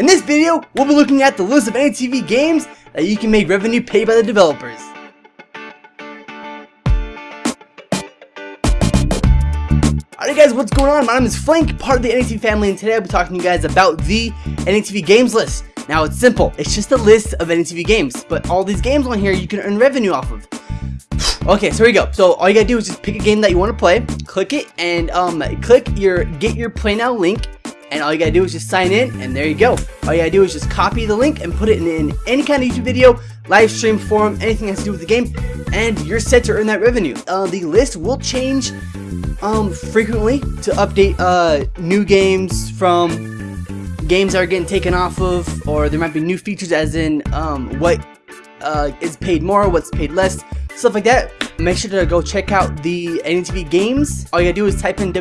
In this video, we'll be looking at the list of AnyTV games that you can make revenue paid by the developers. Alright guys, what's going on? My name is Flank, part of the AnyTV family, and today I'll be talking to you guys about the AnyTV games list. Now it's simple, it's just a list of AnyTV games, but all these games on here you can earn revenue off of. Okay, so here we go. So all you gotta do is just pick a game that you want to play, click it, and um, click your get your play now link, and all you gotta do is just sign in, and there you go. All you gotta do is just copy the link and put it in, in any kind of YouTube video, live stream, forum, anything that has to do with the game, and you're set to earn that revenue. Uh, the list will change um, frequently to update uh, new games from games that are getting taken off of, or there might be new features as in um, what uh, is paid more, what's paid less, stuff like that. Make sure to go check out the AnyTV games. All you gotta do is type in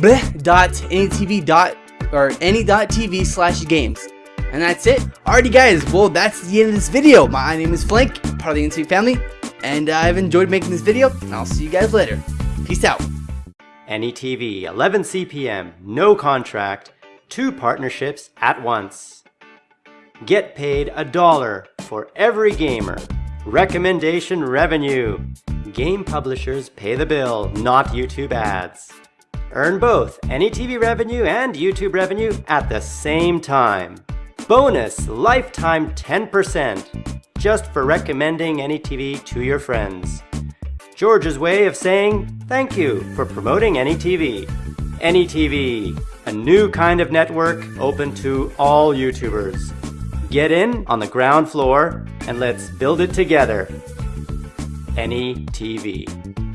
www.anytv. or any.tv slash games. And that's it. Alrighty guys, well that's the end of this video. My name is Flank, part of the AnyTV family, and I've enjoyed making this video, and I'll see you guys later. Peace out. AnyTV, 11 CPM, no contract, two partnerships at once. Get paid a dollar for every gamer. Recommendation revenue. Game publishers pay the bill, not YouTube ads. Earn both AnyTV revenue and YouTube revenue at the same time. Bonus lifetime 10% just for recommending AnyTV to your friends. George's way of saying thank you for promoting AnyTV. AnyTV, a new kind of network open to all YouTubers. Get in on the ground floor and let's build it together. Any TV.